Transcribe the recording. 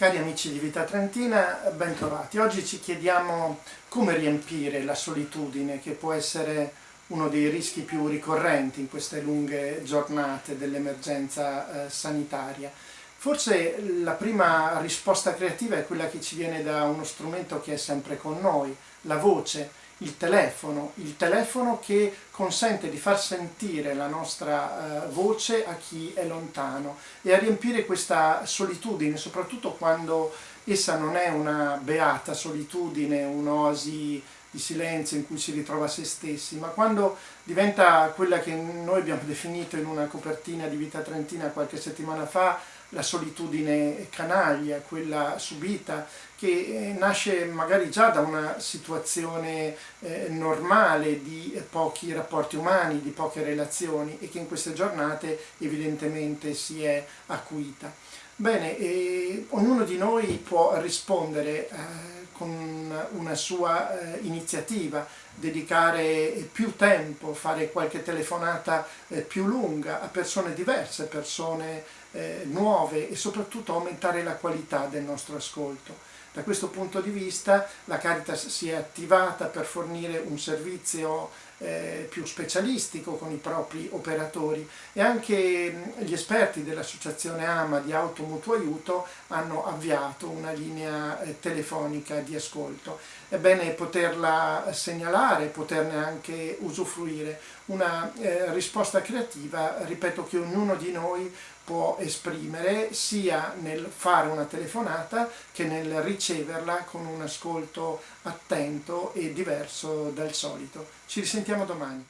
Cari amici di Vita Trentina, ben trovati. Oggi ci chiediamo come riempire la solitudine che può essere uno dei rischi più ricorrenti in queste lunghe giornate dell'emergenza eh, sanitaria. Forse la prima risposta creativa è quella che ci viene da uno strumento che è sempre con noi, la voce, il telefono, il telefono che consente di far sentire la nostra uh, voce a chi è lontano e a riempire questa solitudine, soprattutto quando essa non è una beata solitudine, un'oasi di silenzio in cui si ritrova se stessi, ma quando diventa quella che noi abbiamo definito in una copertina di Vita Trentina qualche settimana fa, la solitudine canaglia, quella subita, che eh, nasce magari già da una situazione eh, normale di pochi rapporti umani, di poche relazioni e che in queste giornate evidentemente si è acuita. Bene, eh, ognuno di noi può rispondere eh, con una sua eh, iniziativa, dedicare più tempo, fare qualche telefonata eh, più lunga a persone diverse, persone eh, nuove e soprattutto aumentare la qualità del nostro ascolto. Da questo punto di vista la Caritas si è attivata per fornire un servizio eh, più specialistico con i propri operatori e anche mh, gli esperti dell'associazione AMA di Automutuo Aiuto hanno avviato una linea eh, telefonica di ascolto. È bene poterla segnalare, poterne anche usufruire. Una eh, risposta creativa, ripeto, che ognuno di noi può esprimere sia nel fare una telefonata che nel riceverla con un ascolto attento e diverso dal solito. Ci risentiamo domani.